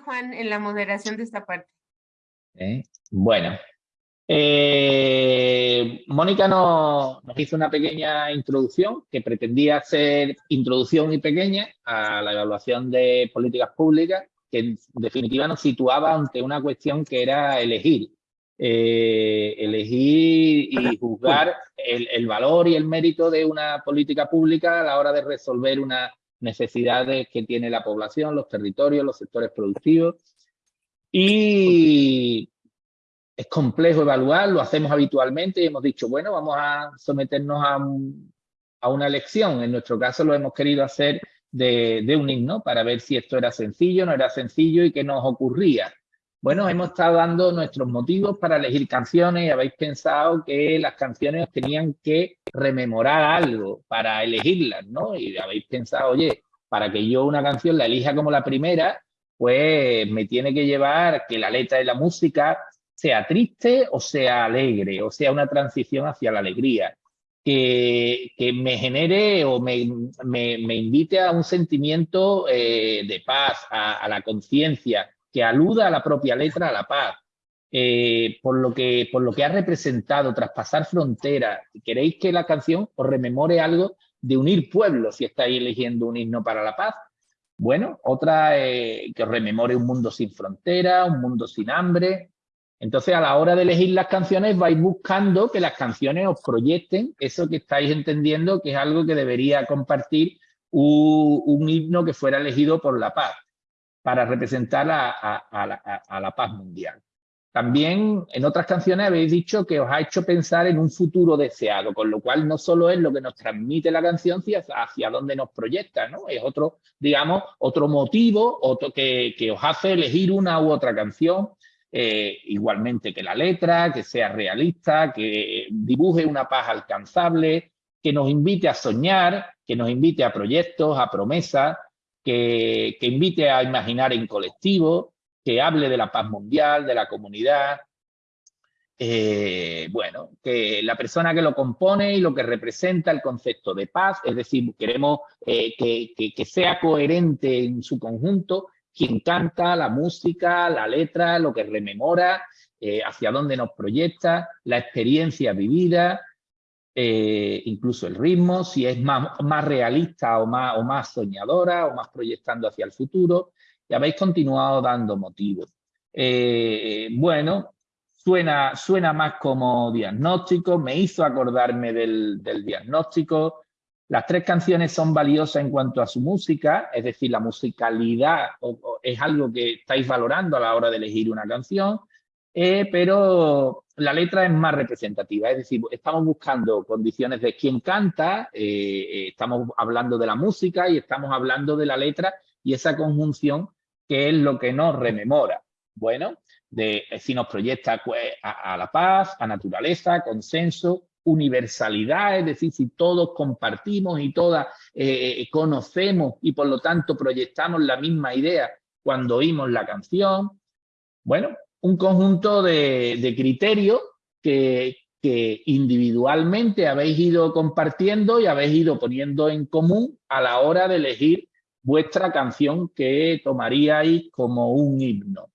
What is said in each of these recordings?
Juan, en la moderación de esta parte. Bueno, eh, Mónica nos, hizo una pequeña introducción que pretendía ser introducción y pequeña a la evaluación de políticas públicas, que en definitiva nos situaba ante una cuestión que era elegir. Eh, elegir y juzgar el, valor y el mérito de una política pública a la hora de resolver unas necesidades que tiene la población, los territorios, los sectores productivos. Y es complejo evaluar, lo hacemos habitualmente y hemos dicho, bueno, vamos a someternos a, a una elección. En nuestro caso lo hemos querido hacer de, de, un himno para ver si esto era sencillo, no era sencillo y qué nos ocurría. Bueno, hemos estado dando nuestros motivos para elegir canciones y habéis pensado que las canciones tenían que rememorar algo para elegirlas, ¿no? Y habéis pensado, oye, para que yo una canción la elija como la primera, pues me tiene que llevar que la letra y la música sea triste o sea alegre, o sea una transición hacia la alegría, que, que me genere o me, me, me, invite a un sentimiento eh, de paz, a la conciencia, que aluda a la propia letra, a la paz, eh, por, lo que, por lo que ha representado, traspasar fronteras. ¿Queréis que la canción os rememore algo de unir pueblos si estáis eligiendo un himno para la paz? Bueno, otra eh, que os rememore un mundo sin fronteras, un mundo sin hambre. Entonces, a la hora de elegir las canciones, vais buscando que las canciones os proyecten eso que estáis entendiendo que es algo que debería compartir un, un himno que fuera elegido por la paz para representar a, la, paz mundial. También en otras canciones habéis dicho que os ha hecho pensar en un futuro deseado, con lo cual no solo es lo que nos transmite la canción, sino hacia dónde nos proyecta, ¿no? Es otro, digamos, otro motivo otro que, que os hace elegir una u otra canción, eh, igualmente que la letra, que sea realista, que dibuje una paz alcanzable, que nos invite a soñar, que nos invite a proyectos, a promesas, que, invite a imaginar en colectivo, que hable de la paz mundial, de la comunidad. Eh, bueno, que la persona que lo compone y lo que representa el concepto de paz, es decir, queremos eh, que, sea coherente en su conjunto, quien canta, la música, la letra, lo que rememora, eh, hacia dónde nos proyecta, la experiencia vivida, eh, incluso el ritmo, si es más, más realista o más, o más soñadora o más proyectando hacia el futuro. Y habéis continuado dando motivos. Eh, bueno, suena, suena más como diagnóstico, me hizo acordarme del, del diagnóstico. Las tres canciones son valiosas en cuanto a su música, es decir, la musicalidad o, o es algo que estáis valorando a la hora de elegir una canción. Eh, pero la letra es más representativa, es decir, estamos buscando condiciones de quién canta, eh, eh, estamos hablando de la música y estamos hablando de la letra y esa conjunción que es lo que nos rememora. Bueno, de si nos proyecta pues, a, la paz, a naturaleza, consenso, universalidad, es decir, si todos compartimos y todas eh, conocemos y por lo tanto proyectamos la misma idea cuando oímos la canción. Bueno, un conjunto de, de criterios que, que, individualmente habéis ido compartiendo y habéis ido poniendo en común a la hora de elegir vuestra canción que tomaríais como un himno.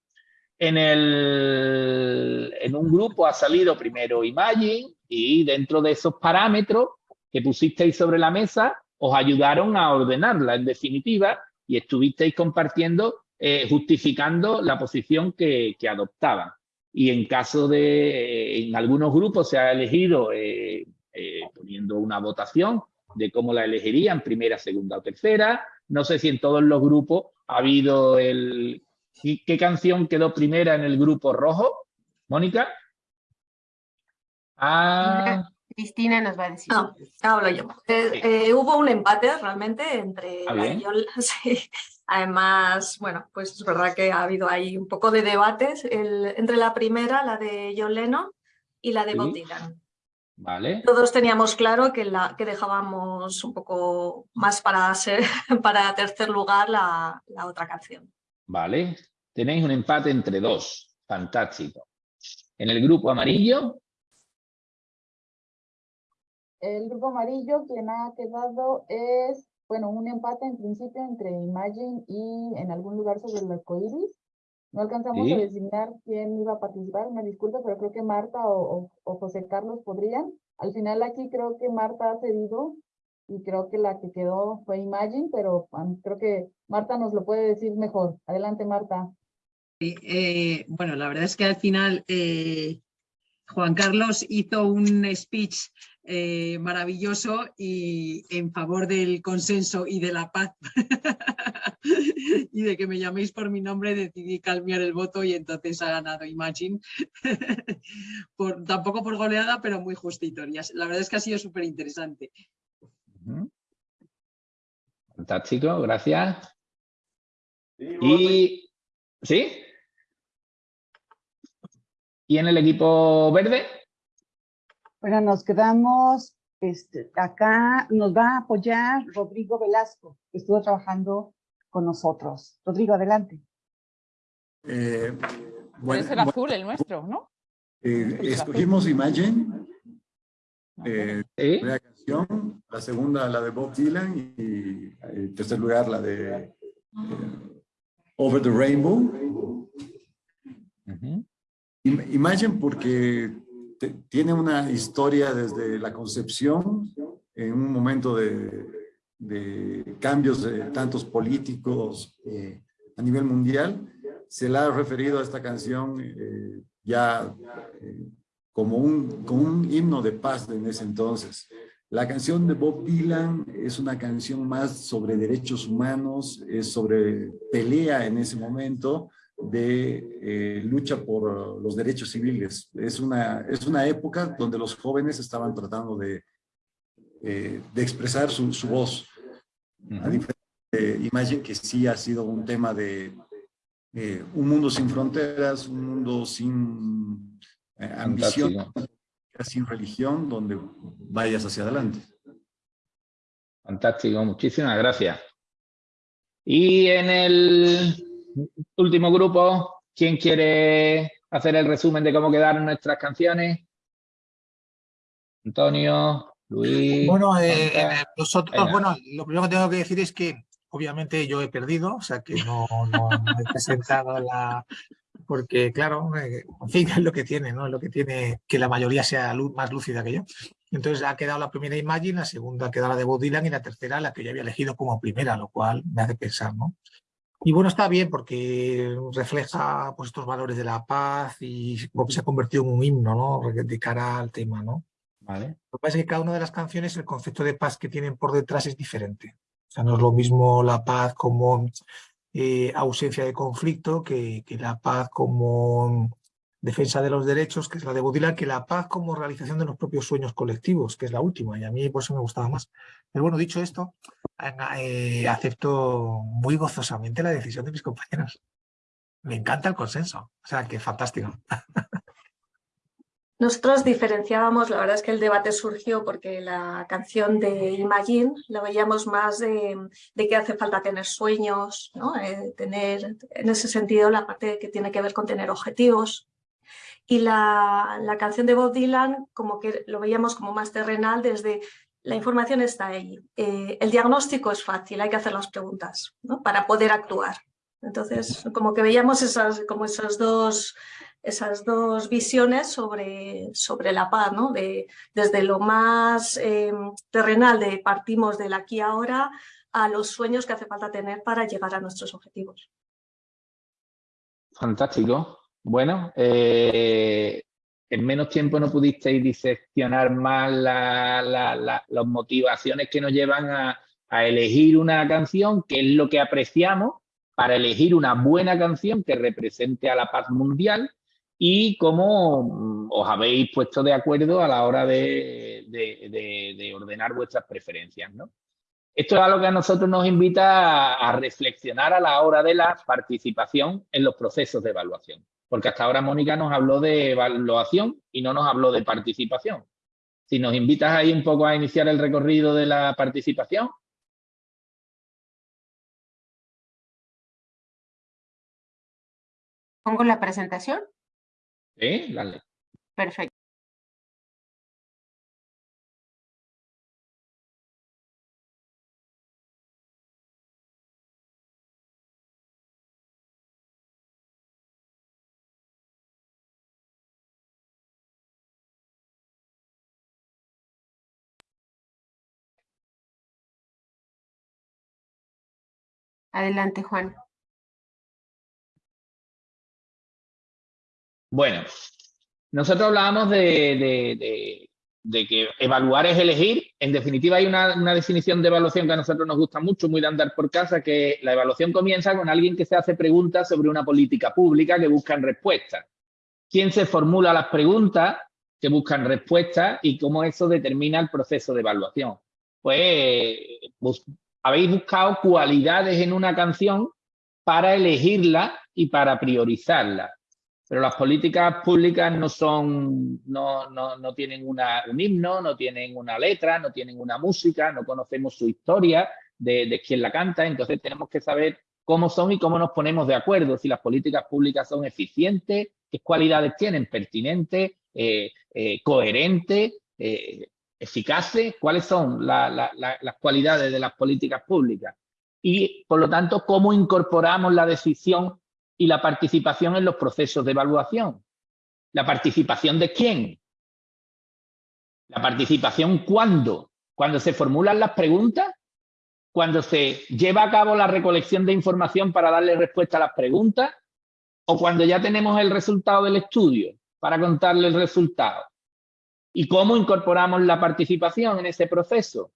En, el, en un grupo ha salido primero Imagine y dentro de esos parámetros que pusisteis sobre la mesa os ayudaron a ordenarla en definitiva y estuvisteis compartiendo eh, justificando la posición que, que, adoptaban. Y en caso de, eh, en algunos grupos se ha elegido eh, eh, poniendo una votación de cómo la elegirían, primera, segunda o tercera. No sé si en todos los grupos ha habido el... ¿Qué canción quedó primera en el grupo rojo? Mónica. Ah, Cristina nos va a decir. No, hablo yo. Eh, eh, hubo un empate realmente entre ¿Ah, la yo, sí. Además, bueno, pues es verdad que ha habido ahí un poco de debates el, entre la primera, la de John Lennon, y la de sí. Bob Dylan. Vale. Todos teníamos claro que, la, que dejábamos un poco más para, ser, para tercer lugar la, la otra canción. Vale. Tenéis un empate entre dos. Fantástico. En el grupo amarillo, el grupo amarillo quien ha quedado es bueno, un empate en principio entre Imagine y en algún lugar sobre el arcoíris. No alcanzamos a Sí. designar quién iba a participar, me disculpo, pero creo que Marta o, o- o José Carlos podrían. Al final aquí creo que Marta ha cedido y creo que la que quedó fue Imagine, pero am, creo que Marta nos lo puede decir mejor. Adelante, Marta. Sí, eh, bueno, la verdad es que al final eh, Juan Carlos hizo un speech eh, maravilloso y en favor del consenso y de la paz y de que me llaméis por mi nombre decidí calmear el voto y entonces ha ganado Imagine. por, tampoco por goleada, pero muy justito. Y La verdad es que ha sido súper interesante. Fantástico, gracias. Y ¿sí? ¿Y en el equipo verde? Bueno, nos quedamos, este, acá nos va a apoyar Rodrigo Velasco, que estuvo trabajando con nosotros. Rodrigo, adelante. Eh, bueno, es el azul, el nuestro, ¿no? eh, escogimos Imagine, eh, Sí. la primera canción, la segunda la de Bob Dylan y en tercer lugar la de eh, Over the Rainbow. Im- Imagine porque tiene una historia desde la concepción en un momento de, de cambios de tantos políticos eh, a nivel mundial. Se la ha referido a esta canción eh, ya eh, como, un, como un himno de paz en ese entonces. La canción de Bob Dylan es una canción más sobre derechos humanos, es sobre pelea en ese momento, de eh, lucha por los derechos civiles. Es una, es una época donde los jóvenes estaban tratando de, eh, de expresar su, su voz. A Ujú. diferencia de Imagine, que sí ha sido un tema de eh, un mundo sin fronteras, un mundo sin eh, ambición, Fantástico. sin religión, donde vayas hacia adelante. Fantástico, muchísimas gracias. Y en el último grupo, ¿quién quiere hacer el resumen de cómo quedaron nuestras canciones? Antonio, Luis. Bueno, eh, eh, nosotros, Venga. bueno, lo primero que tengo que decir es que obviamente yo he perdido, o sea que no, no- no he presentado la... Porque claro, eh, en fin, es lo que tiene, ¿no? Es lo que tiene que la mayoría sea más lúcida que yo. Entonces ha quedado la primera Imagine, la segunda ha quedado la de Bob Dylan y la tercera la que yo había elegido como primera, lo cual me hace pensar, ¿no? Y bueno, está bien porque refleja pues, estos valores de la paz y como que se ha convertido en un himno, ¿no? De cara al tema, ¿no? Vale. Lo que pasa es que cada una de las canciones, el concepto de paz que tienen por detrás es diferente. O sea, no es lo mismo la paz como eh, ausencia de conflicto que, que la paz como defensa de los derechos, que es la de Baudelaire, que la paz como realización de los propios sueños colectivos, que es la última, y a mí por eso me gustaba más. Pero bueno, dicho esto, eh, acepto muy gozosamente la decisión de mis compañeros. Me encanta el consenso, o sea, que fantástico. Nosotros diferenciábamos, la verdad es que el debate surgió porque la canción de Imagine la veíamos más de, que hace falta tener sueños, ¿no? Eh, tener en ese sentido la parte que tiene que ver con tener objetivos. Y la, la canción de Bob Dylan como que lo veíamos como más terrenal desde la información está ahí. Eh, el diagnóstico es fácil, hay que hacer las preguntas ¿no? para poder actuar. Entonces, como que veíamos esas, como esas dos esas dos visiones sobre, sobre la paz, ¿no? de, desde lo más eh, terrenal de partimos del aquí ahora a los sueños que hace falta tener para llegar a nuestros objetivos. Fantástico. Bueno, eh, en menos tiempo no pudisteis diseccionar más la- la- la- las motivaciones que nos llevan a, elegir una canción, que es lo que apreciamos, para elegir una buena canción que represente a la paz mundial y cómo mm, os habéis puesto de acuerdo a la hora de, de- de- de ordenar vuestras preferencias, ¿no? Esto es algo que a nosotros nos invita a reflexionar a la hora de la participación en los procesos de evaluación. Porque hasta ahora Mónica nos habló de evaluación y no nos habló de participación. Si nos invitas ahí un poco a iniciar el recorrido de la participación. ¿Pongo la presentación? Sí, dale. Perfecto. Adelante, Juan. Bueno, nosotros hablábamos de, que evaluar es elegir. En definitiva, hay una, definición de evaluación que a nosotros nos gusta mucho, muy de andar por casa, que la evaluación comienza con alguien que se hace preguntas sobre una política pública que buscan respuestas. ¿Quién se formula las preguntas que buscan respuestas y cómo eso determina el proceso de evaluación? Pues habéis buscado cualidades en una canción para elegirla y para priorizarla. Pero las políticas públicas no son, no, no, no tienen una, un himno, no tienen una letra, no tienen una música, no conocemos su historia de, de quién la canta, entonces tenemos que saber cómo son y cómo nos ponemos de acuerdo, si las políticas públicas son eficientes, qué cualidades tienen, pertinentes, eh, eh, coherentes, eh, eficaces, cuáles son la, la, la, las cualidades de las políticas públicas. Y, por lo tanto, cómo incorporamos la decisión y la participación en los procesos de evaluación. ¿La participación de quién? ¿La participación cuándo? ¿Cuando se formulan las preguntas? ¿Cuando se lleva a cabo la recolección de información para darle respuesta a las preguntas? ¿O cuando ya tenemos el resultado del estudio para contarle el resultado? ¿Y cómo incorporamos la participación en ese proceso?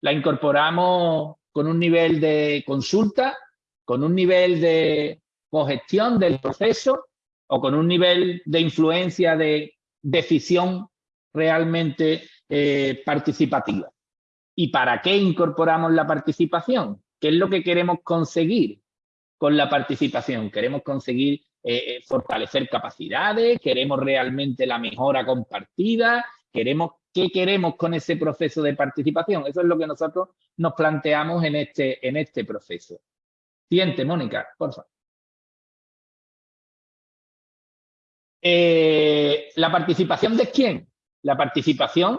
La incorporamos con un nivel de consulta, con un nivel de cogestión del proceso o con un nivel de influencia de decisión realmente eh, participativa. ¿Y para qué incorporamos la participación? ¿Qué es lo que queremos conseguir con la participación? Queremos conseguir eh, fortalecer capacidades, queremos realmente la mejora compartida, queremos qué queremos con ese proceso de participación. Eso es lo que nosotros nos planteamos en este, en este proceso. Siguiente, Mónica, por favor. Eh, ¿La participación de quién? La participación,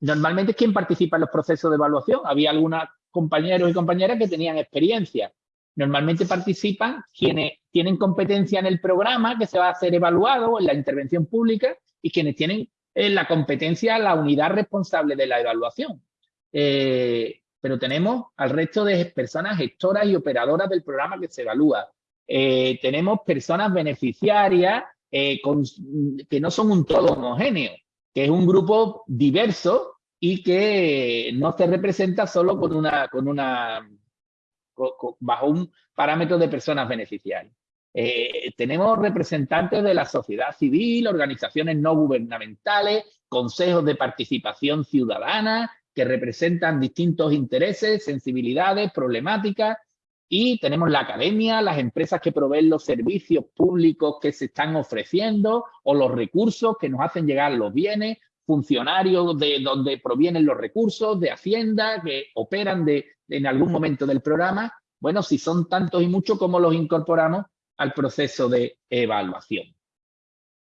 normalmente, ¿quién participa en los procesos de evaluación? Había algunos compañeros y compañeras que tenían experiencia. Normalmente participan quienes tienen competencia en el programa que se va a hacer evaluado en la intervención pública y quienes tienen eh, la competencia, la unidad responsable de la evaluación. Eh, pero tenemos al resto de personas gestoras y operadoras del programa que se evalúa. Eh, tenemos personas beneficiarias que no son un todo homogéneo, que es un grupo diverso y que no se representa solo con una, bajo un parámetro de personas beneficiarias. Eh, tenemos representantes de la sociedad civil, organizaciones no gubernamentales, consejos de participación ciudadana que representan distintos intereses, sensibilidades, problemáticas y tenemos la academia, las empresas que proveen los servicios públicos que se están ofreciendo o los recursos que nos hacen llegar los bienes, funcionarios de donde provienen los recursos, de Hacienda, que operan de, en algún momento del programa. Bueno, si son tantos y muchos, ¿cómo los incorporamos al proceso de evaluación?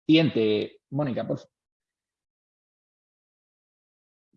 Siguiente, Mónica, por favor.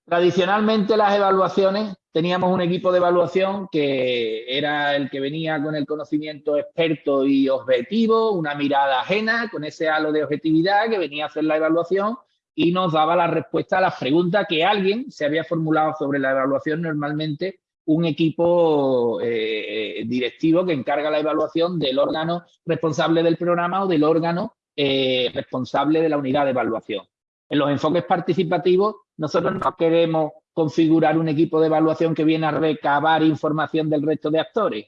Tradicionalmente las evaluaciones, teníamos un equipo de evaluación que era el que venía con el conocimiento experto y objetivo, una mirada ajena con ese halo de objetividad que venía a hacer la evaluación y nos daba la respuesta a las preguntas que alguien se había formulado sobre la evaluación, normalmente un equipo eh, directivo que encarga la evaluación del órgano responsable del programa o del órgano eh, responsable de la unidad de evaluación. En los enfoques participativos, nosotros no queremos configurar un equipo de evaluación que viene a recabar información del resto de actores.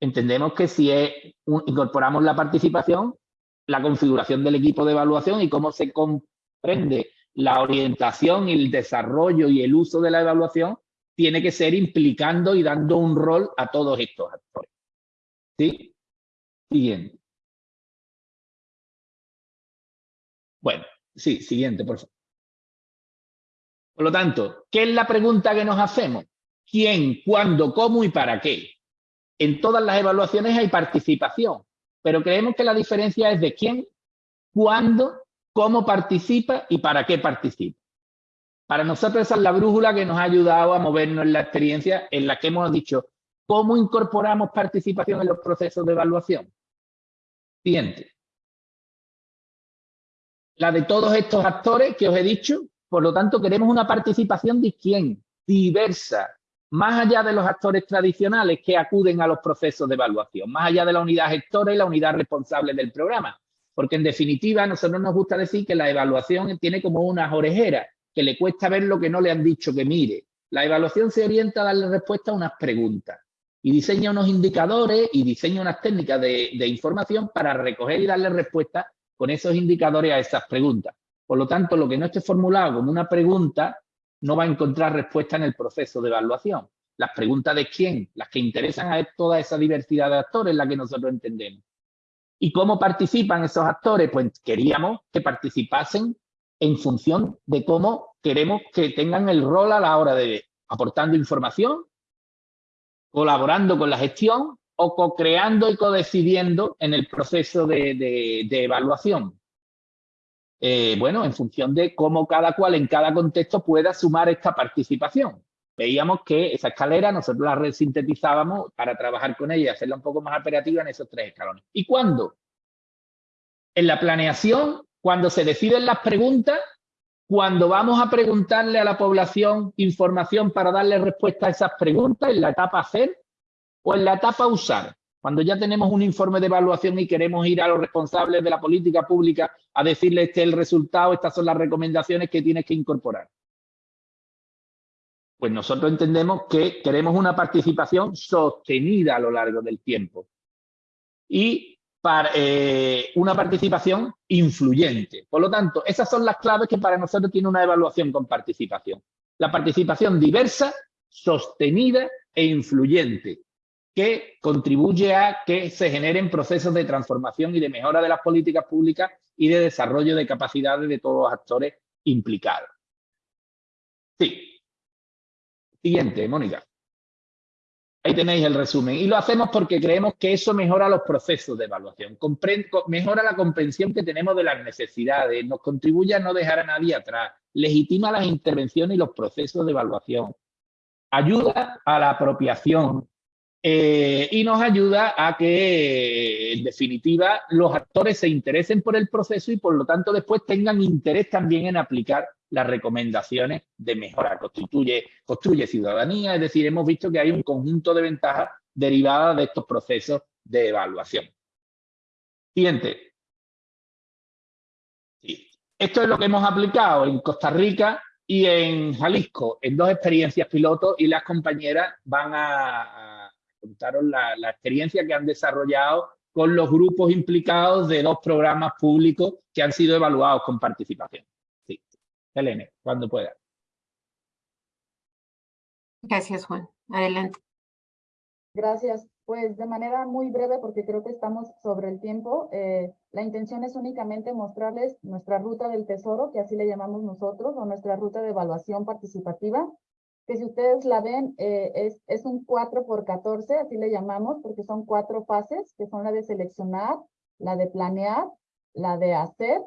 Entendemos que si incorporamos la participación, la configuración del equipo de evaluación y cómo se comprende la orientación el desarrollo y el uso de la evaluación, tiene que ser implicando y dando un rol a todos estos actores. ¿Sí? Siguiente. Bueno, Sí, siguiente, por favor. Por lo tanto, ¿qué es la pregunta que nos hacemos? ¿Quién, cuándo, cómo y para qué? En todas las evaluaciones hay participación, pero creemos que la diferencia es de quién, cuándo, cómo participa y para qué participa. Para nosotros esa es la brújula que nos ha ayudado a movernos en la experiencia en la que hemos dicho cómo incorporamos participación en los procesos de evaluación. Siguiente la de todos estos actores que os he dicho. Por lo tanto, queremos una participación de quién? Diversa, más allá de los actores tradicionales que acuden a los procesos de evaluación, más allá de la unidad gestora y la unidad responsable del programa. Porque en definitiva, a nosotros nos gusta decir que la evaluación tiene como unas orejeras, que le cuesta ver lo que no le han dicho que mire. La evaluación se orienta a darle respuesta a unas preguntas y diseña unos indicadores y diseña unas técnicas de, información para recoger y darle respuesta con esos indicadores a esas preguntas. Por lo tanto, lo que no esté formulado como una pregunta no va a encontrar respuesta en el proceso de evaluación. Las preguntas de quién, las que interesan a toda esa diversidad de actores, la que nosotros entendemos. ¿Y cómo participan esos actores? Pues queríamos que participasen en función de cómo queremos que tengan el rol a la hora de aportando información, colaborando con la gestión o co-creando y co-decidiendo en el proceso de, evaluación. Eh, bueno, en función de cómo cada cual en cada contexto pueda sumar esta participación. Veíamos que esa escalera nosotros la sintetizábamos para trabajar con ella y hacerla un poco más operativa en esos tres escalones. ¿Y cuándo? En la planeación, cuando se deciden las preguntas, cuando vamos a preguntarle a la población información para darle respuesta a esas preguntas, en la etapa hacer o en la etapa usar. Cuando ya tenemos un informe de evaluación y queremos ir a los responsables de la política pública a decirles este es el resultado, estas son las recomendaciones que tienes que incorporar. Pues nosotros entendemos que queremos una participación sostenida a lo largo del tiempo y para, eh, una participación influyente. Por lo tanto, esas son las claves que para nosotros tiene una evaluación con participación. La participación diversa, sostenida e influyente que contribuye a que se generen procesos de transformación y de mejora de las políticas públicas y de desarrollo de capacidades de todos los actores implicados. Sí. Siguiente, Mónica. Ahí tenéis el resumen. Y lo hacemos porque creemos que eso mejora los procesos de evaluación, mejora la comprensión que tenemos de las necesidades, nos contribuye a no dejar a nadie atrás, legitima las intervenciones y los procesos de evaluación, ayuda a la apropiación, eh, y nos ayuda a que, en definitiva, los actores se interesen por el proceso y, por lo tanto, después tengan interés también en aplicar las recomendaciones de mejora. Constituye, construye ciudadanía, es decir, hemos visto que hay un conjunto de ventajas derivadas de estos procesos de evaluación. Siguiente. Esto es lo que hemos aplicado en Costa Rica y en Jalisco, en dos experiencias pilotos, y las compañeras van a contaron la, experiencia que han desarrollado con los grupos implicados de dos programas públicos que han sido evaluados con participación. Elena, cuando pueda. Gracias, Juan. Adelante. Gracias. Pues de manera muy breve, porque creo que estamos sobre el tiempo, eh, la intención es únicamente mostrarles nuestra ruta del tesoro, que así le llamamos nosotros, o nuestra ruta de evaluación participativa, que si ustedes la ven, eh, es, es un 4 por 14, así le llamamos, porque son cuatro fases, que son la de seleccionar, la de planear, la de hacer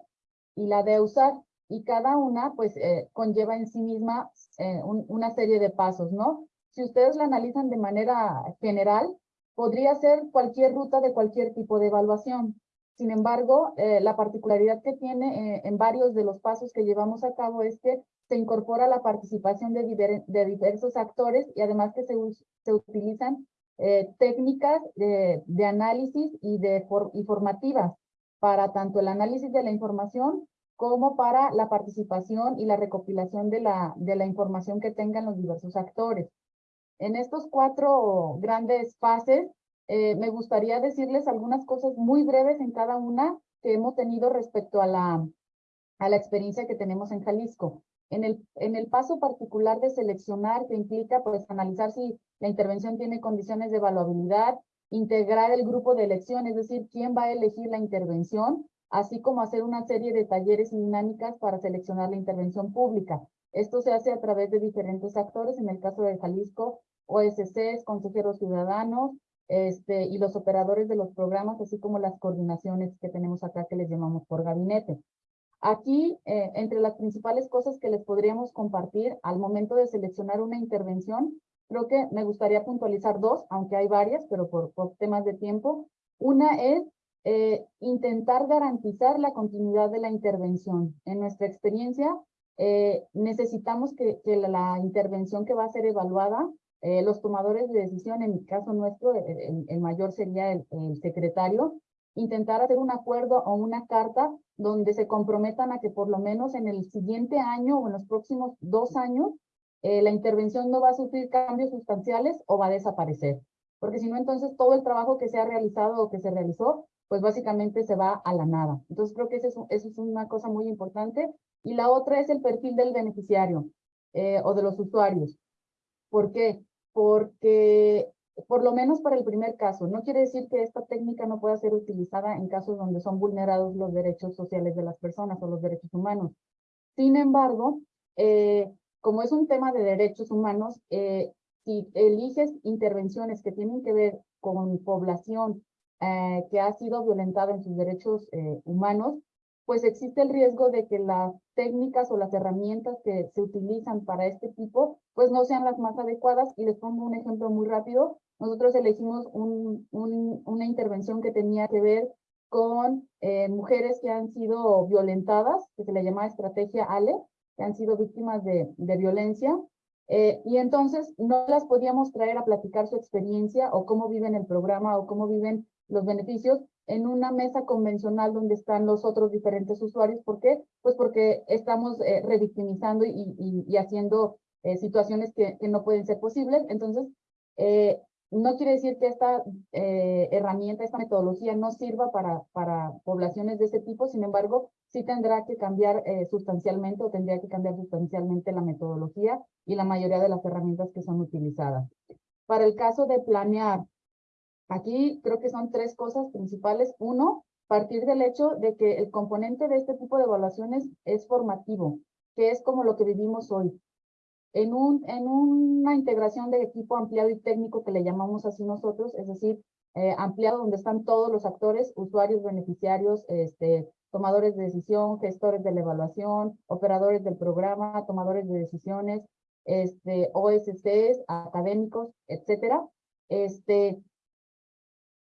y la de usar. Y cada una, pues, eh, conlleva en sí misma eh, una serie de pasos, ¿no? Si ustedes la analizan de manera general, podría ser cualquier ruta de cualquier tipo de evaluación. Sin embargo, la particularidad que tiene en varios de los pasos que llevamos a cabo es que se incorpora la participación de, diversos actores y además que se, se utilizan eh, técnicas de, de, análisis y, de y formativas para tanto el análisis de la información como para la participación y la recopilación de la, de la información que tengan los diversos actores. En estos cuatro grandes fases, eh, me gustaría decirles algunas cosas muy breves en cada una que hemos tenido respecto a la, a la experiencia que tenemos en Jalisco. En el, en el paso particular de seleccionar, que implica pues analizar si la intervención tiene condiciones de evaluabilidad, integrar el grupo de elección, es decir, quién va a elegir la intervención, así como hacer una serie de talleres y dinámicas para seleccionar la intervención pública. Esto se hace a través de diferentes actores, en el caso de Jalisco, OSCs, consejeros ciudadanos, este, y los operadores de los programas, así como las coordinaciones que tenemos acá que les llamamos por gabinete. Aquí, eh, entre las principales cosas que les podríamos compartir al momento de seleccionar una intervención, creo que me gustaría puntualizar dos, aunque hay varias, pero por, temas de tiempo. Una es eh, intentar garantizar la continuidad de la intervención. En nuestra experiencia, eh, necesitamos que, la, intervención que va a ser evaluada eh, los tomadores de decisión, en mi caso nuestro, el, mayor sería el, el secretario, intentar hacer un acuerdo o una carta donde se comprometan a que por lo menos en el siguiente año o en los próximos dos años eh, la intervención no va a sufrir cambios sustanciales o va a desaparecer. Porque si no, entonces todo el trabajo que se ha realizado o que se realizó, pues básicamente se va a la nada. Entonces creo que eso es, eso es una cosa muy importante. Y la otra es el perfil del beneficiario eh, o de los usuarios. ¿Por qué? Porque por lo menos para el primer caso, no quiere decir que esta técnica no pueda ser utilizada en casos donde son vulnerados los derechos sociales de las personas o los derechos humanos. Sin embargo, eh, como es un tema de derechos humanos, eh, si eliges intervenciones que tienen que ver con población eh, que ha sido violentada en sus derechos eh, humanos, pues existe el riesgo de que las técnicas o las herramientas que se utilizan para este tipo, pues no sean las más adecuadas. Y les pongo un ejemplo muy rápido. Nosotros elegimos un, un, una intervención que tenía que ver con eh, mujeres que han sido violentadas, que se le llama estrategia ALE, que han sido víctimas de violencia. Eh, y entonces no las podíamos traer a platicar su experiencia o cómo viven el programa o cómo viven los beneficios en una mesa convencional donde están los otros diferentes usuarios. ¿Por qué? Pues porque estamos eh, revictimizando y, y, haciendo eh, situaciones que, que, no pueden ser posibles. Entonces, eh, no quiere decir que esta eh, herramienta, esta metodología no sirva para, para poblaciones de ese tipo, sin embargo, sí tendrá que cambiar eh, sustancialmente o tendría que cambiar sustancialmente la metodología y la mayoría de las herramientas que son utilizadas. Para el caso de planear, aquí creo que son tres cosas principales. Uno, partir del hecho de que el componente de este tipo de evaluaciones es formativo, que es como lo que vivimos hoy en, un, en una integración de equipo ampliado y técnico que le llamamos así nosotros, es decir, eh, ampliado donde están todos los actores, usuarios, beneficiarios, este, tomadores de decisión, gestores de la evaluación, operadores del programa, tomadores de decisiones, este, OSCs, académicos, etcétera. Este,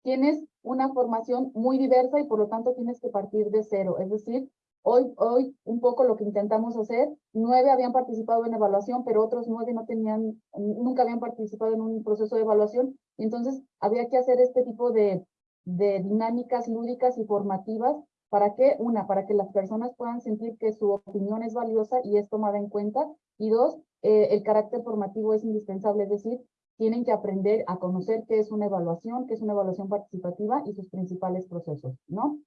tienes una formación muy diversa y por lo tanto tienes que partir de cero, es decir, Hoy, hoy un poco lo que intentamos hacer, nueve habían participado en evaluación, pero otros nueve no tenían, nunca habían participado en un proceso de evaluación. Entonces había que hacer este tipo de, de dinámicas lúdicas y formativas para que, una, para que las personas puedan sentir que su opinión es valiosa y es tomada en cuenta. Y dos, eh, el carácter formativo es indispensable, es decir, tienen que aprender a conocer qué es una evaluación, qué es una evaluación participativa y sus principales procesos, ¿no?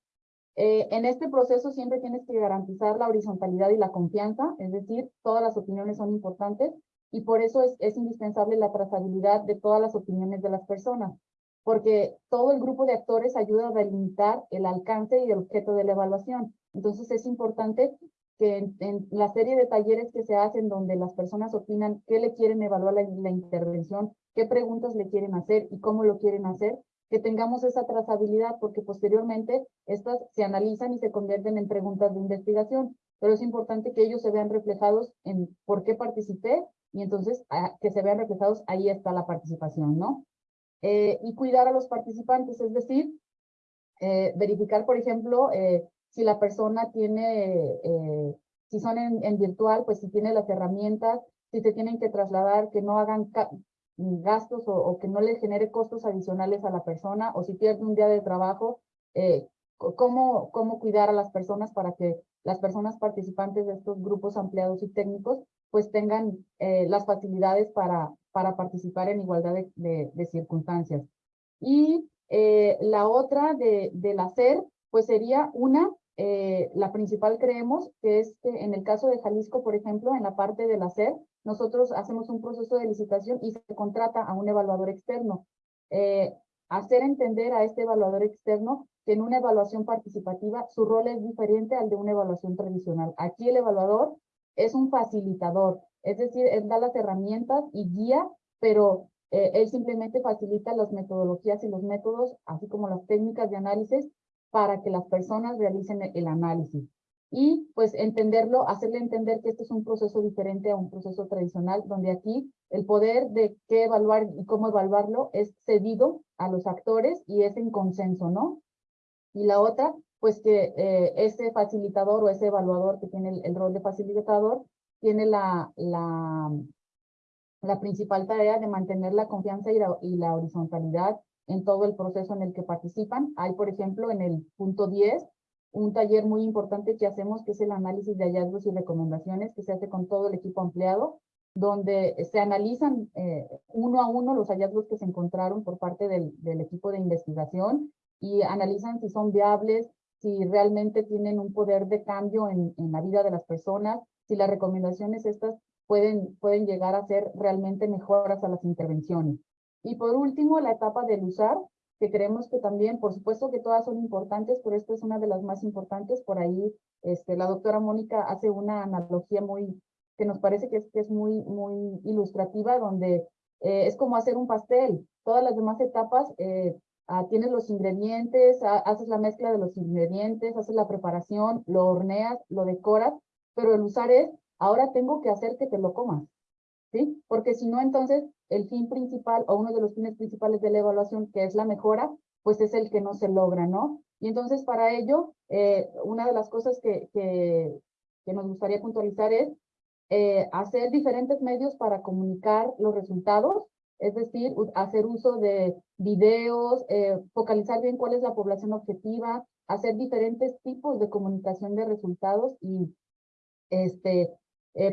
Eh, en este proceso siempre tienes que garantizar la horizontalidad y la confianza, es decir, todas las opiniones son importantes y por eso es, indispensable la trazabilidad de todas las opiniones de las personas, porque todo el grupo de actores ayuda a delimitar el alcance y el objeto de la evaluación. Entonces es importante que en, la serie de talleres que se hacen donde las personas opinan qué le quieren evaluar la intervención, qué preguntas le quieren hacer y cómo lo quieren hacer, que tengamos esa trazabilidad, porque posteriormente estas se analizan y se convierten en preguntas de investigación, pero es importante que ellos se vean reflejados en por qué participé y entonces a, que se vean reflejados, ahí está la participación, ¿no? Eh, y cuidar a los participantes, es decir, eh, verificar, por ejemplo, eh, si la persona tiene, si son en, en, virtual, pues si tiene las herramientas, si se tienen que trasladar, que no hagan gastos o, o, que no le genere costos adicionales a la persona o si pierde un día de trabajo, eh, cómo, cómo cuidar a las personas para que las personas participantes de estos grupos ampliados y técnicos pues tengan eh, las facilidades para, para participar en igualdad de, circunstancias. Y eh, la otra de, del hacer pues sería una, eh, la principal creemos que es que en el caso de Jalisco, por ejemplo, en la parte del hacer, nosotros hacemos un proceso de licitación y se contrata a un evaluador externo. Eh, hacer entender a este evaluador externo que en una evaluación participativa su rol es diferente al de una evaluación tradicional. Aquí el evaluador es un facilitador, es decir, él da las herramientas y guía, pero eh, él simplemente facilita las metodologías y los métodos, así como las técnicas de análisis, para que las personas realicen el análisis y pues entenderlo, hacerle entender que este es un proceso diferente a un proceso tradicional, donde aquí el poder de qué evaluar y cómo evaluarlo es cedido a los actores y es en consenso, ¿no? Y la otra, pues que eh, ese facilitador o ese evaluador que tiene el, rol de facilitador, tiene la, la, la principal tarea de mantener la confianza y la horizontalidad en todo el proceso en el que participan. Hay, por ejemplo, en el punto 10, un taller muy importante que hacemos, que es el análisis de hallazgos y recomendaciones, que se hace con todo el equipo ampliado, donde se analizan eh, uno a uno los hallazgos que se encontraron por parte del, del equipo de investigación y analizan si son viables, si realmente tienen un poder de cambio en, en la vida de las personas, si las recomendaciones estas pueden, pueden llegar a ser realmente mejoras a las intervenciones. Y por último, la etapa del usar, que creemos que también, por supuesto que todas son importantes, pero esta es una de las más importantes. Por ahí este, la doctora Mónica hace una analogía muy, que nos parece que es, que es muy, muy ilustrativa, donde eh, es como hacer un pastel. Todas las demás etapas, eh, ah, tienes los ingredientes, ah, haces la mezcla de los ingredientes, haces la preparación, lo horneas, lo decoras, pero el usar es, ahora tengo que hacer que te lo comas. ¿Sí? Porque si no, entonces el fin principal o uno de los fines principales de la evaluación, que es la mejora, pues es el que no se logra, ¿no? Y entonces para ello, eh, una de las cosas que, que, nos gustaría puntualizar es eh, hacer diferentes medios para comunicar los resultados, es decir, hacer uso de videos, eh, focalizar bien cuál es la población objetiva, hacer diferentes tipos de comunicación de resultados y este,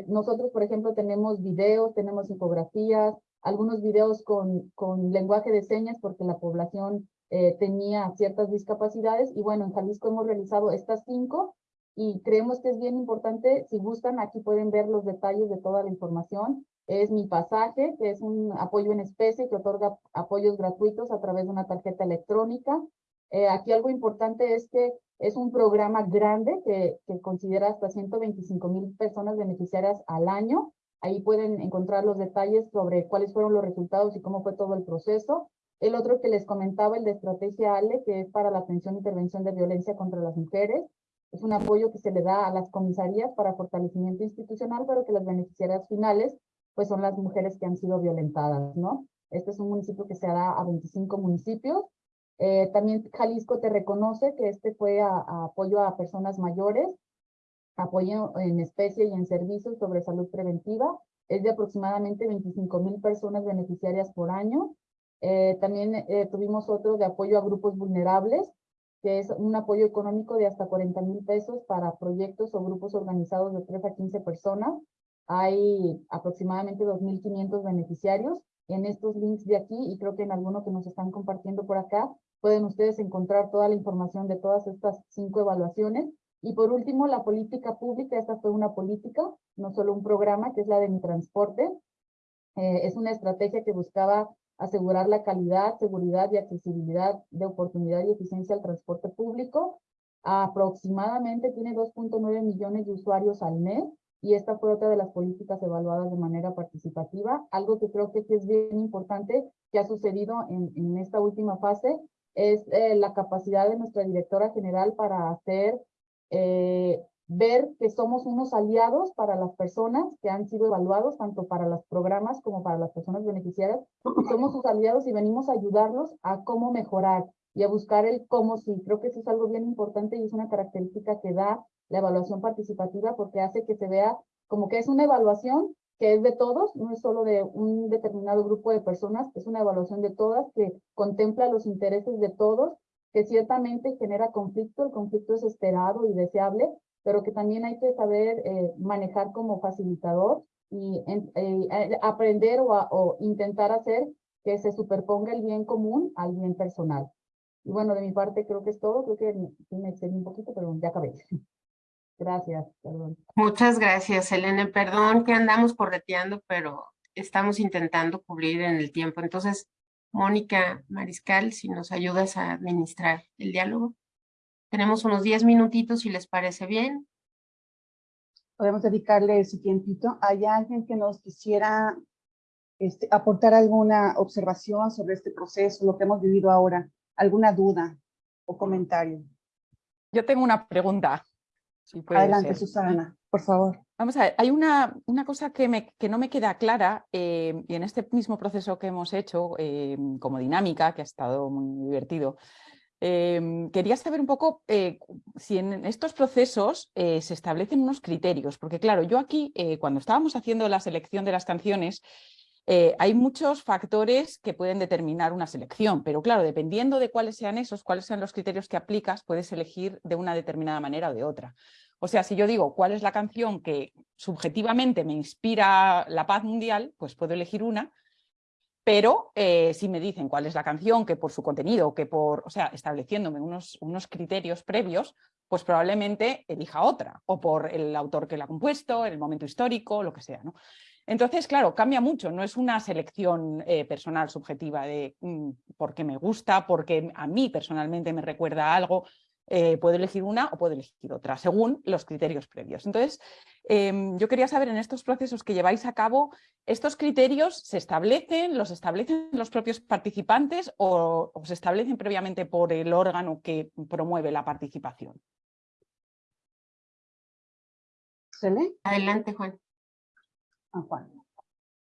nosotros, por ejemplo, tenemos videos, tenemos infografías, algunos videos con, con lenguaje de señas porque la población eh, tenía ciertas discapacidades y bueno, en Jalisco hemos realizado estas cinco y creemos que es bien importante, si gustan, aquí pueden ver los detalles de toda la información. Es mi pasaje, que es un apoyo en especie que otorga apoyos gratuitos a través de una tarjeta electrónica. Eh, aquí algo importante es que es un programa grande que, que considera hasta 125 mil personas beneficiarias al año. Ahí pueden encontrar los detalles sobre cuáles fueron los resultados y cómo fue todo el proceso. El otro que les comentaba, el de Estrategia ALE, que es para la atención e intervención de violencia contra las mujeres. Es un apoyo que se le da a las comisarías para fortalecimiento institucional, pero que las beneficiarias finales pues son las mujeres que han sido violentadas, ¿no? Este es un municipio que se da a 25 municipios eh, también Jalisco te reconoce que este fue apoyo a personas mayores, apoyo en especie y en servicios sobre salud preventiva. Es de aproximadamente 25 mil personas beneficiarias por año. Eh, también eh, tuvimos otro de apoyo a grupos vulnerables, que es un apoyo económico de hasta 40 mil pesos para proyectos o grupos organizados de 3 a 15 personas. Hay aproximadamente 2.500 beneficiarios en estos links de aquí y creo que en alguno que nos están compartiendo por acá pueden ustedes encontrar toda la información de todas estas cinco evaluaciones. Y por último, la política pública, esta fue una política, no solo un programa, que es la de mi transporte. Eh, es una estrategia que buscaba asegurar la calidad, seguridad y accesibilidad de oportunidad y eficiencia al transporte público. Aproximadamente tiene 2.9 millones de usuarios al mes y esta fue otra de las políticas evaluadas de manera participativa. Algo que creo que es bien importante que ha sucedido en, en esta última fase es eh, la capacidad de nuestra directora general para hacer, eh, ver que somos unos aliados para las personas que han sido evaluados, tanto para los programas como para las personas beneficiarias. Somos sus aliados y venimos a ayudarlos a cómo mejorar y a buscar el cómo sí. Creo que eso es algo bien importante y es una característica que da la evaluación participativa porque hace que se vea como que es una evaluación que es de todos, no es solo de un determinado grupo de personas, es una evaluación de todas que contempla los intereses de todos, que ciertamente genera conflicto, el conflicto es esperado y deseable, pero que también hay que saber eh, manejar como facilitador y eh, aprender o, intentar hacer que se superponga el bien común al bien personal. Y bueno, de mi parte creo que es todo, creo que me excedí un poquito, pero ya acabé. Gracias, perdón. Muchas gracias, Elena. Perdón que andamos correteando, pero estamos intentando cubrir en el tiempo. Entonces, Mónica Mariscal, si nos ayudas a administrar el diálogo. Tenemos unos 10 minutitos, si les parece bien. Podemos dedicarle ese tiempito. ¿Hay alguien que nos quisiera este, aportar alguna observación sobre este proceso, lo que hemos vivido ahora? ¿Alguna duda o comentario? Yo tengo una pregunta. Adelante, Susana, por favor. Hay una, cosa que, no me queda clara eh, y en este mismo proceso que hemos hecho eh, como dinámica, que ha estado muy divertido, eh, quería saber un poco si en estos procesos se establecen unos criterios, porque claro, yo aquí cuando estábamos haciendo la selección de las canciones, hay muchos factores que pueden determinar una selección, pero claro, dependiendo de cuáles sean esos, cuáles sean los criterios que aplicas, puedes elegir de una determinada manera o de otra. O sea, si yo digo cuál es la canción que subjetivamente me inspira la paz mundial, pues puedo elegir una, pero eh, si me dicen cuál es la canción que por su contenido, que por, o sea, estableciéndome unos, unos criterios previos, pues probablemente elija otra, o por el autor que la ha compuesto, el momento histórico, lo que sea. Entonces, claro, cambia mucho, no es una selección eh, personal subjetiva de mm, porque me gusta, porque a mí personalmente me recuerda algo, eh, puedo elegir una o puedo elegir otra, según los criterios previos. Entonces, em, yo quería saber en estos procesos que lleváis a cabo, ¿estos criterios se establecen, los establecen los propios participantes o, se establecen previamente por el órgano que promueve la participación? Adelante, Juan.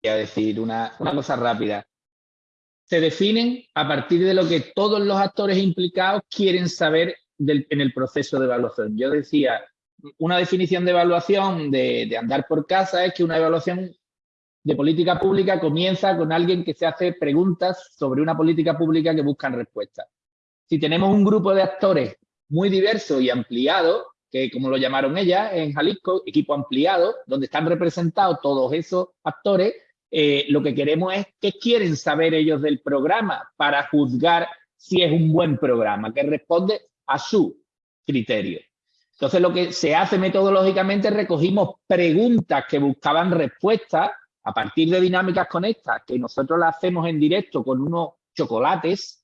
Voy a decir una, cosa rápida. Se definen a partir de lo que todos los actores implicados quieren saber en el proceso de evaluación. Yo decía, una definición de evaluación de, de, andar por casa es que una evaluación de política pública comienza con alguien que se hace preguntas sobre una política pública que buscan respuestas. Si tenemos un grupo de actores muy diverso y ampliado, que como lo llamaron ellas en Jalisco, equipo ampliado, donde están representados todos esos actores, eh, lo que queremos es qué quieren saber ellos del programa para juzgar si es un buen programa, que responde a su criterio. Entonces, lo que se hace metodológicamente, recogimos preguntas que buscaban respuestas a partir de dinámicas conectas, que nosotros las hacemos en directo con unos chocolates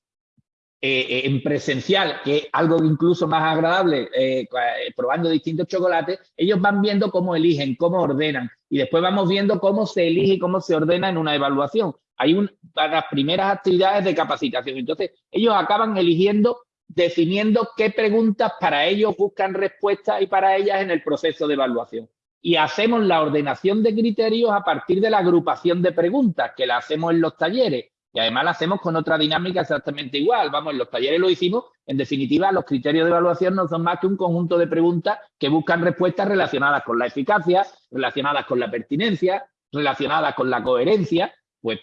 eh, eh, en presencial, que es algo incluso más agradable, eh, probando distintos chocolates, ellos van viendo cómo eligen, cómo ordenan, y después vamos viendo cómo se elige y cómo se ordena en una evaluación. Hay un, para las primeras actividades de capacitación. Entonces, ellos acaban eligiendo, definiendo qué preguntas para ellos buscan respuestas y para ellas en el proceso de evaluación. Y hacemos la ordenación de criterios a partir de la agrupación de preguntas, que la hacemos en los talleres y además lo hacemos con otra dinámica exactamente igual. Vamos, en los talleres lo hicimos. En definitiva, los criterios de evaluación no son más que un conjunto de preguntas que buscan respuestas relacionadas con la eficacia, relacionadas con la pertinencia, relacionadas con la coherencia. Pues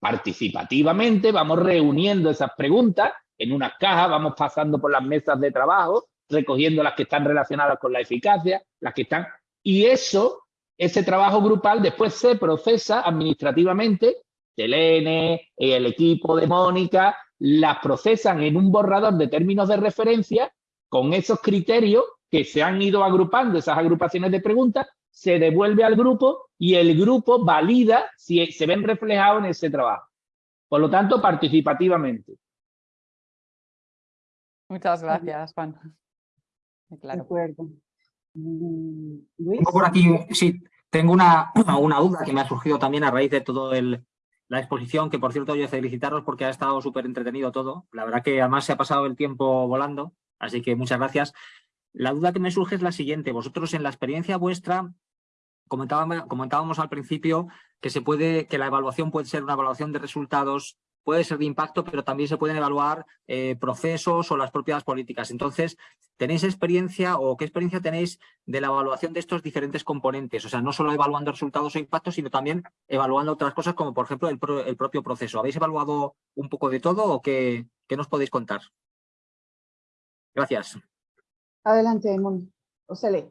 participativamente vamos reuniendo esas preguntas en unas cajas, vamos pasando por las mesas de trabajo, recogiendo las que están relacionadas con la eficacia, las que están... Y eso, ese trabajo grupal después se procesa administrativamente Selene, el equipo de Mónica, las procesan en un borrador de términos de referencia con esos criterios que se han ido agrupando, esas agrupaciones de preguntas, se devuelve al grupo y el grupo valida si se ven reflejados en ese trabajo. Por lo tanto, participativamente. Muchas gracias, Juan. Claro. De acuerdo. Mm, por aquí, sí, tengo una, una duda que me ha surgido también a raíz de todo el, la exposición, que por cierto yo felicitaros porque ha estado súper entretenido todo. La verdad que además se ha pasado el tiempo volando, así que muchas gracias. La duda que me surge es la siguiente. Vosotros en la experiencia vuestra, comentábamos, comentábamos al principio que, se puede, que la evaluación puede ser una evaluación de resultados puede ser de impacto, pero también se pueden evaluar eh, procesos o las propias políticas. Entonces, ¿tenéis experiencia o qué experiencia tenéis de la evaluación de estos diferentes componentes? O sea, no solo evaluando resultados o impactos, sino también evaluando otras cosas como, por ejemplo, el, propio proceso. ¿Habéis evaluado un poco de todo o qué, qué nos podéis contar? Gracias. Adelante, Moni. Osele.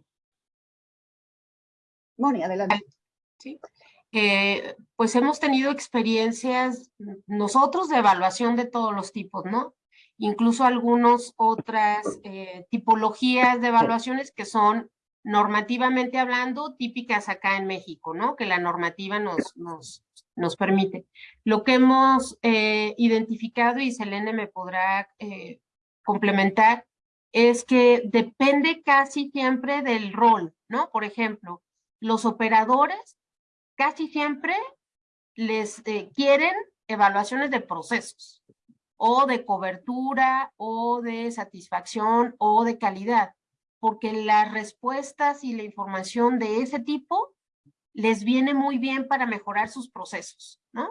Moni, adelante. Sí. Eh, pues hemos tenido experiencias nosotros de evaluación de todos los tipos, ¿no? Incluso algunas otras eh, tipologías de evaluaciones que son normativamente hablando típicas acá en México, ¿no? Que la normativa nos, nos, nos permite. Lo que hemos eh, identificado, y Selene me podrá complementar, es que depende casi siempre del rol, ¿no? Por ejemplo, los operadores casi siempre les eh, quieren evaluaciones de procesos o de cobertura o de satisfacción o de calidad, porque las respuestas y la información de ese tipo les viene muy bien para mejorar sus procesos, ¿no?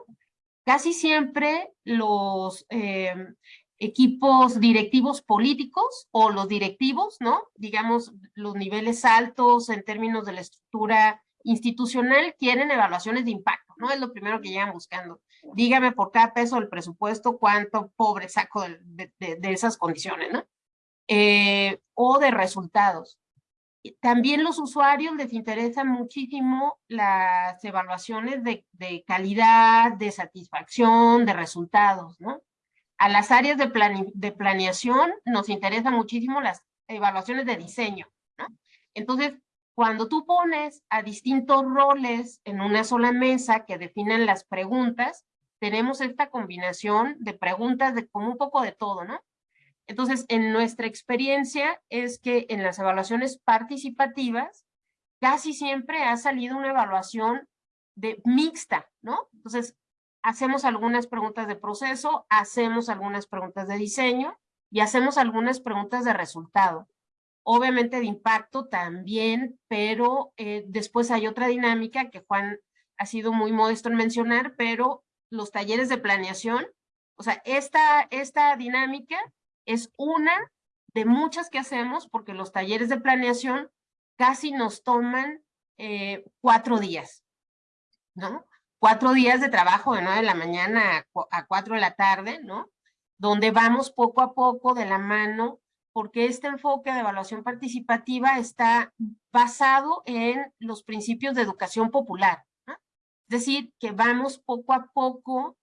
Casi siempre los em, equipos directivos políticos o los directivos, ¿no? Digamos, los niveles altos en términos de la estructura institucional quieren evaluaciones de impacto, ¿no? Es lo primero que llegan buscando. Dígame por cada peso del presupuesto cuánto pobre saco de, esas condiciones, ¿no? Eh, o de resultados. También los usuarios les interesan muchísimo las evaluaciones de, de calidad, de satisfacción, de resultados, ¿no? A las áreas de, de planeación nos interesan muchísimo las evaluaciones de diseño, ¿no? Entonces, cuando tú pones a distintos roles en una sola mesa que definen las preguntas, tenemos esta combinación de preguntas de como un poco de todo, ¿no? Entonces, en nuestra experiencia es que en las evaluaciones participativas casi siempre ha salido una evaluación de mixta, ¿no? Entonces, hacemos algunas preguntas de proceso, hacemos algunas preguntas de diseño y hacemos algunas preguntas de resultado obviamente de impacto también, pero eh, después hay otra dinámica que Juan ha sido muy modesto en mencionar, pero los talleres de planeación, o sea, esta, esta dinámica es una de muchas que hacemos porque los talleres de planeación casi nos toman eh, cuatro días, ¿no? Cuatro días de trabajo de nueve de la mañana a, cuatro de la tarde, ¿no? Donde vamos poco a poco de la mano porque este enfoque de evaluación participativa está basado en los principios de educación popular. Es decir, que vamos poco a poco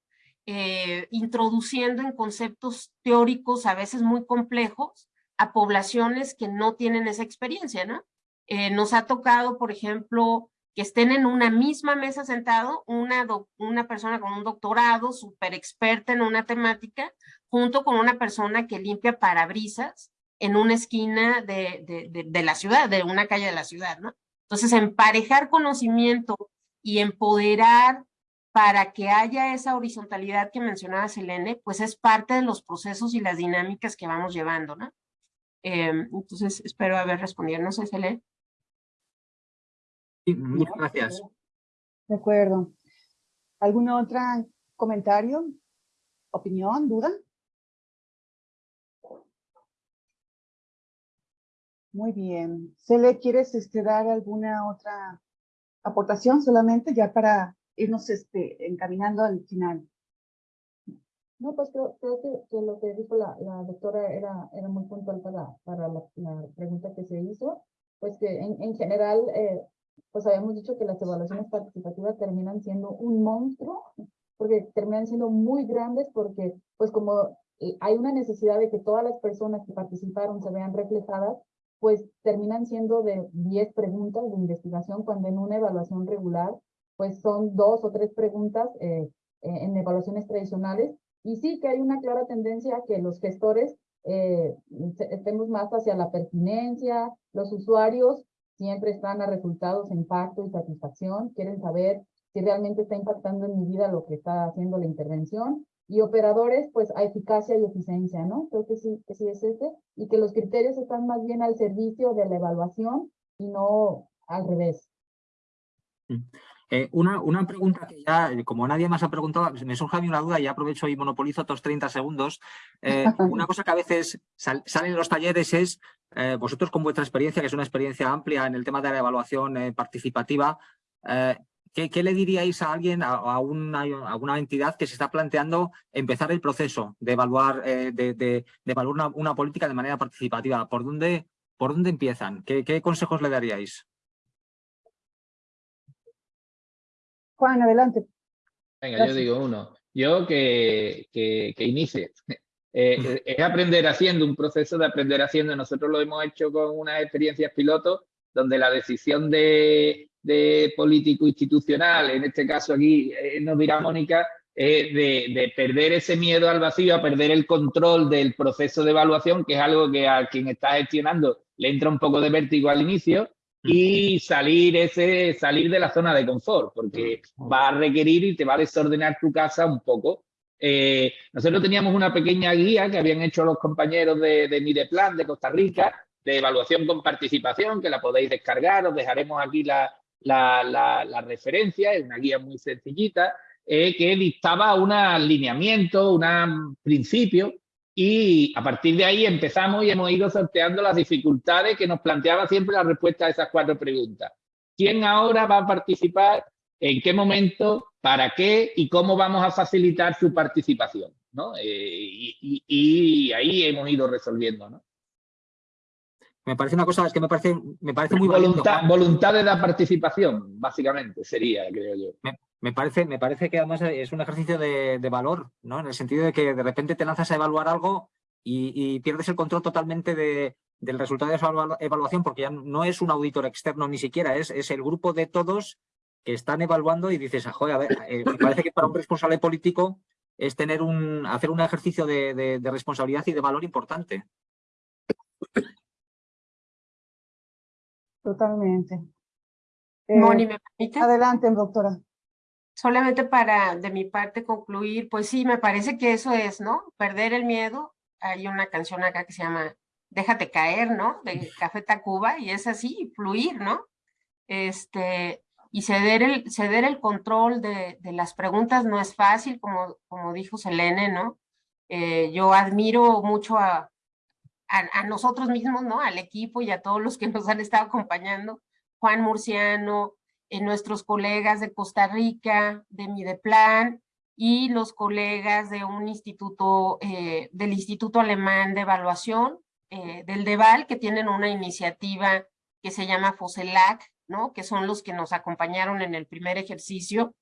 eh, introduciendo en conceptos teóricos a veces muy complejos a poblaciones que no tienen esa experiencia, ¿no? Eh, nos ha tocado, por ejemplo, que estén en una misma mesa sentado una, una persona con un doctorado, súper experta en una temática, junto con una persona que limpia parabrisas en una esquina de, de, la ciudad, de una calle de la ciudad, ¿no? Entonces, emparejar conocimiento y empoderar para que haya esa horizontalidad que mencionaba Selene, pues es parte de los procesos y las dinámicas que vamos llevando, ¿no? Em, entonces, espero haber respondido. No sé, Selene. Sí, muchas gracias. De acuerdo. ¿Algún otro comentario, opinión, duda? Muy bien. Cele, ¿quieres este, dar alguna otra aportación solamente ya para irnos este, encaminando al final? No, pues creo, que, lo que dijo la, doctora era, era muy puntual para, para la, pregunta que se hizo. Pues que en, en general, eh, pues habíamos dicho que las evaluaciones participativas terminan siendo un monstruo, porque terminan siendo muy grandes, porque pues como eh, hay una necesidad de que todas las personas que participaron se vean reflejadas, pues terminan siendo de 10 preguntas de investigación, cuando en una evaluación regular, pues son dos o tres preguntas eh, en evaluaciones tradicionales. Y sí que hay una clara tendencia a que los gestores eh, estemos más hacia la pertinencia, los usuarios siempre están a resultados, impacto y satisfacción, quieren saber si realmente está impactando en mi vida lo que está haciendo la intervención, y operadores, pues a eficacia y eficiencia, ¿no? Creo que sí, que sí es ese, y que los criterios están más bien al servicio de la evaluación y no al revés. Mm. Eh, una, una, pregunta que ya, como nadie más ha preguntado, me surge a mí una duda y aprovecho y monopolizo estos 30 segundos. Eh, una cosa que a veces sale en los talleres es, eh, vosotros con vuestra experiencia, que es una experiencia amplia en el tema de la evaluación participativa, ¿Qué, le diríais a alguien, a, una, una, entidad que se está planteando empezar el proceso de evaluar, eh, de, evaluar una, política de manera participativa? ¿Por dónde, por dónde empiezan? ¿Qué, consejos le daríais? Juan, adelante. Venga, yo digo uno. Yo que, que, inicie. Eh, es aprender haciendo, un proceso de aprender haciendo. Nosotros lo hemos hecho con unas experiencias pilotos donde la decisión de, de político institucional, en este caso aquí eh, nos dirá Mónica, eh, de, perder ese miedo al vacío, a perder el control del proceso de evaluación, que es algo que a quien está gestionando le entra un poco de vértigo al inicio, y salir, ese, salir de la zona de confort, porque va a requerir y te va a desordenar tu casa un poco. Eh, nosotros teníamos una pequeña guía que habían hecho los compañeros de, de Mideplan de Costa Rica, de evaluación con participación, que la podéis descargar, os dejaremos aquí la, la, referencia, es una guía muy sencillita, eh, que dictaba un alineamiento, un principio, y a partir de ahí empezamos y hemos ido sorteando las dificultades que nos planteaba siempre la respuesta a esas cuatro preguntas. quién ahora va a participar, en qué momento, para qué y cómo vamos a facilitar su participación. ¿no? Eh, y, y, ahí hemos ido resolviendo. ¿no? Me parece una cosa, es que me parece, me parece muy voluntad, voluntad de la participación, básicamente, sería, creo yo. Me, parece, me parece que además es un ejercicio de, valor, ¿no? En el sentido de que de repente te lanzas a evaluar algo y, pierdes el control totalmente de, del resultado de esa evaluación, porque ya no es un auditor externo ni siquiera, es, es el grupo de todos que están evaluando y dices, ah, joder, a ver, eh, me parece que para un responsable político es tener un, hacer un ejercicio de, de responsabilidad y de valor importante. Totalmente. Moni, ¿me permite? Adelante, doctora. Solamente para, de mi parte, concluir, pues sí, me parece que eso es, ¿no? Perder el miedo. Hay una canción acá que se llama Déjate caer, ¿no? De Café Tacuba, y es así, fluir, ¿no? Este, y ceder el, ceder el control de, de las preguntas no es fácil, como, como dijo Selene, ¿no? Eh, yo admiro mucho a, a, nosotros mismos, ¿no? Al equipo y a todos los que nos han estado acompañando, Juan Murciano, eh, nuestros colegas de Costa Rica, de Mideplan, y los colegas de un instituto, eh, del Instituto Alemán de Evaluación, eh, del DEVAL, que tienen una iniciativa que se llama FOSELAC, ¿no? Que son los que nos acompañaron en el primer ejercicio,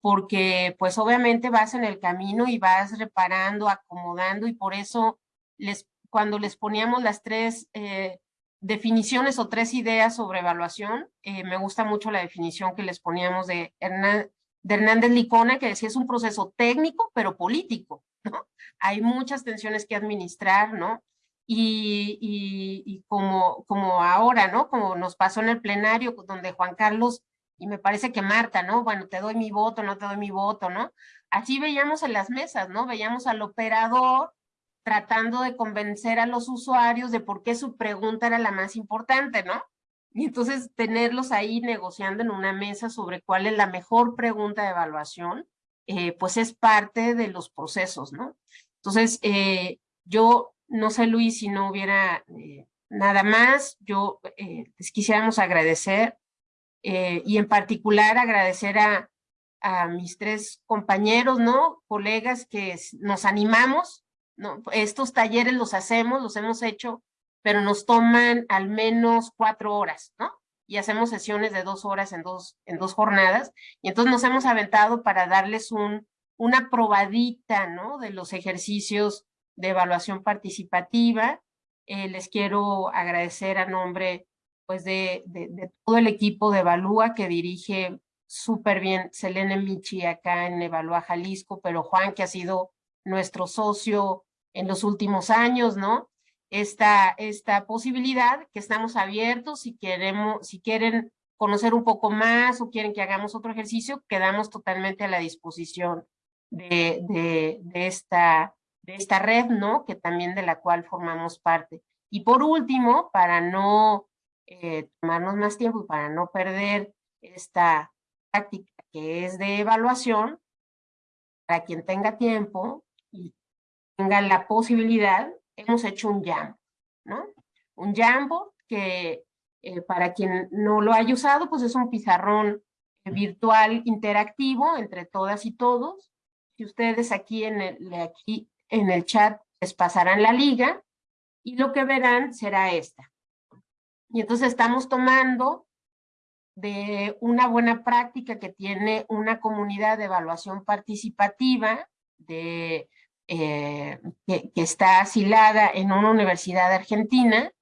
porque pues obviamente vas en el camino y vas reparando, acomodando, y por eso les cuando les poníamos las tres eh, definiciones o tres ideas sobre evaluación, eh, me gusta mucho la definición que les poníamos de, de Hernández Licona, que decía es un proceso técnico, pero político. Hay muchas tensiones que administrar, ¿no? Y, y, como, como ahora, ¿no? Como nos pasó en el plenario, donde Juan Carlos, y me parece que Marta, ¿no? Bueno, te doy mi voto, no te doy mi voto, ¿no? Así veíamos en las mesas, ¿no? Veíamos al operador tratando de convencer a los usuarios de por qué su pregunta era la más importante, ¿no? Y entonces tenerlos ahí negociando en una mesa sobre cuál es la mejor pregunta de evaluación, eh, pues es parte de los procesos, ¿no? Entonces, eh, yo no sé, Luis, si no hubiera eh, nada más, yo les quisiéramos agradecer y en particular agradecer a, a mis tres compañeros, ¿no? Colegas que nos animamos ¿no? Estos talleres los hacemos, los hemos hecho, pero nos toman al menos cuatro horas, ¿no? Y hacemos sesiones de dos horas en dos, en dos jornadas, y entonces nos hemos aventado para darles un, una probadita, ¿no? De los ejercicios de evaluación participativa. Eh, les quiero agradecer a nombre, pues, de, todo el equipo de Evalúa que dirige súper bien Selene Michi acá en Evalúa Jalisco, pero Juan, que ha sido nuestro socio en los últimos años, ¿no? Esta, esta posibilidad que estamos abiertos, si, queremos, si quieren conocer un poco más o quieren que hagamos otro ejercicio, quedamos totalmente a la disposición de, de, esta, de esta red, ¿no? Que también de la cual formamos parte. Y por último, para no eh, tomarnos más tiempo y para no perder esta práctica que es de evaluación, para quien tenga tiempo y tenga la posibilidad, hemos hecho un Jambo, ¿no? Un Jambo que eh, para quien no lo haya usado, pues es un pizarrón virtual interactivo entre todas y todos. Si ustedes aquí en el, aquí en el chat les pasarán la liga y lo que verán será esta. Y entonces estamos tomando de una buena práctica que tiene una comunidad de evaluación participativa de, eh, que, está asilada en una universidad argentina.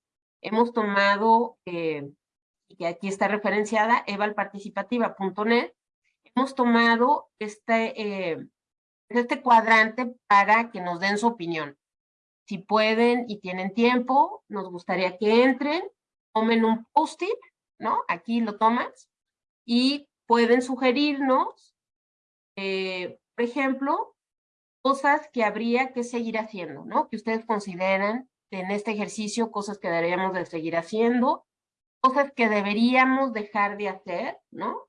Hemos tomado, eh, que aquí está referenciada, evalparticipativa.net, hemos tomado este, eh, este cuadrante para que nos den su opinión. Si pueden y tienen tiempo, nos gustaría que entren, tomen un post-it ¿no? Aquí lo tomas y pueden sugerirnos, por ejemplo, cosas que habría que seguir haciendo, ¿no? Que ustedes consideran en este ejercicio cosas que deberíamos de seguir haciendo, cosas que deberíamos dejar de hacer, ¿no?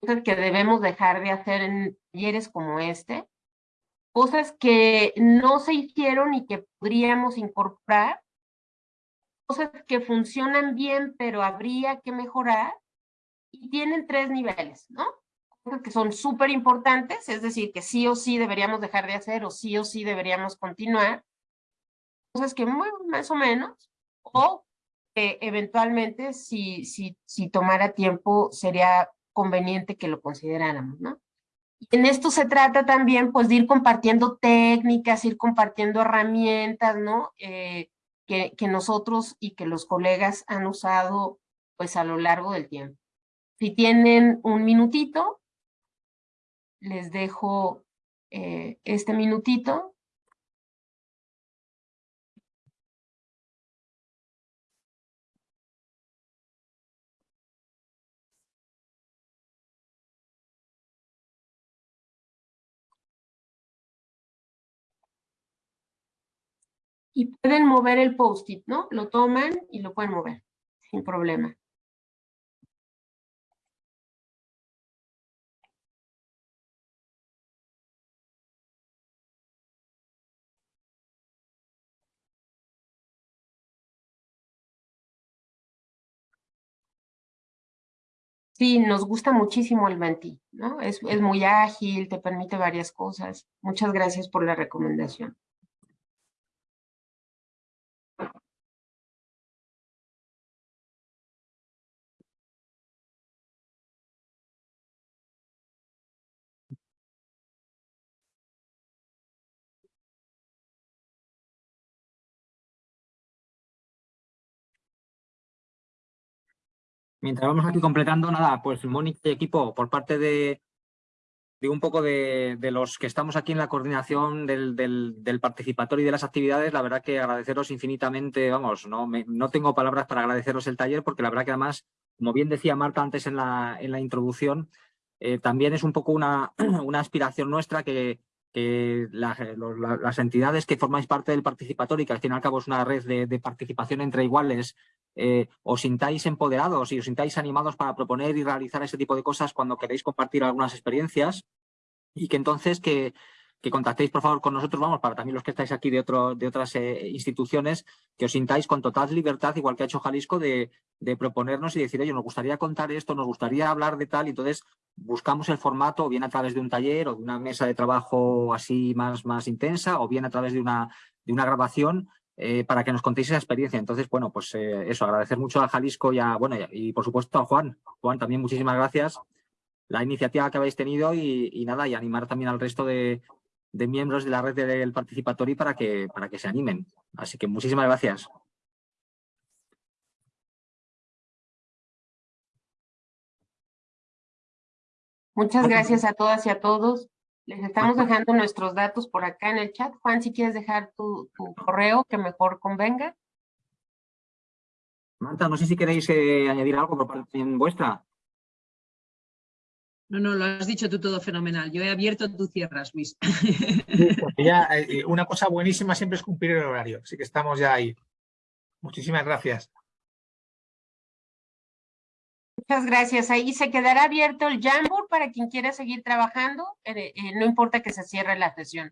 Cosas que debemos dejar de hacer en talleres como este, cosas que no se hicieron y que podríamos incorporar cosas que funcionan bien, pero habría que mejorar, y tienen tres niveles, ¿no? Que son súper importantes, es decir, que sí o sí deberíamos dejar de hacer o sí o sí deberíamos continuar. Cosas que muy, más o menos, o que eventualmente si, si, si tomara tiempo sería conveniente que lo consideráramos, ¿no? En esto se trata también, pues, de ir compartiendo técnicas, ir compartiendo herramientas, ¿no? Eh, que, que nosotros y que los colegas han usado, pues, a lo largo del tiempo. Si tienen un minutito, les dejo eh, este minutito y pueden mover el post-it, ¿no? Lo toman y lo pueden mover sin problema. Sí, nos gusta muchísimo el Menti, ¿no? Es, es muy ágil, te permite varias cosas. Muchas gracias por la recomendación. Mientras vamos aquí completando, nada, pues Mónica y equipo, por parte de, de un poco de, los que estamos aquí en la coordinación del, del, participatorio y de las actividades, la verdad que agradeceros infinitamente, vamos, no, no tengo palabras para agradeceros el taller porque la verdad que además, como bien decía Marta antes en la, en la introducción, eh, también es un poco una, una aspiración nuestra que, que la, la, las entidades que formáis parte del participatorio y que al fin y al cabo es una red de, de participación entre iguales eh, os sintáis empoderados y os sintáis animados para proponer y realizar ese tipo de cosas cuando queréis compartir algunas experiencias y que entonces que, que contactéis por favor con nosotros, vamos, para también los que estáis aquí de, otro, de otras eh, instituciones, que os sintáis con total libertad, igual que ha hecho Jalisco, de, de, proponernos y decir, oye, nos gustaría contar esto, nos gustaría hablar de tal, y entonces buscamos el formato, o bien a través de un taller o de una mesa de trabajo así más, más intensa, o bien a través de una, de una grabación, eh, para que nos contéis esa experiencia. Entonces, bueno, pues eh, eso, agradecer mucho a Jalisco y, a, bueno, y, por supuesto a Juan. Juan, también muchísimas gracias la iniciativa que habéis tenido y, y nada, y animar también al resto de, de, miembros de la red del participatorio para que, para que se animen. Así que muchísimas gracias. Muchas gracias a todas y a todos. Les estamos dejando nuestros datos por acá en el chat. Juan, si quieres dejar tu, tu correo, que mejor convenga. Marta, no sé si queréis eh, añadir algo por parte vuestra. No, no, lo has dicho tú todo fenomenal. Yo he abierto, tú cierras, Luis. ya, eh, una cosa buenísima siempre es cumplir el horario, así que estamos ya ahí. Muchísimas gracias. Muchas gracias. Ahí se quedará abierto el Jamboard para quien quiera seguir trabajando. Eh, eh, no importa que se cierre la sesión.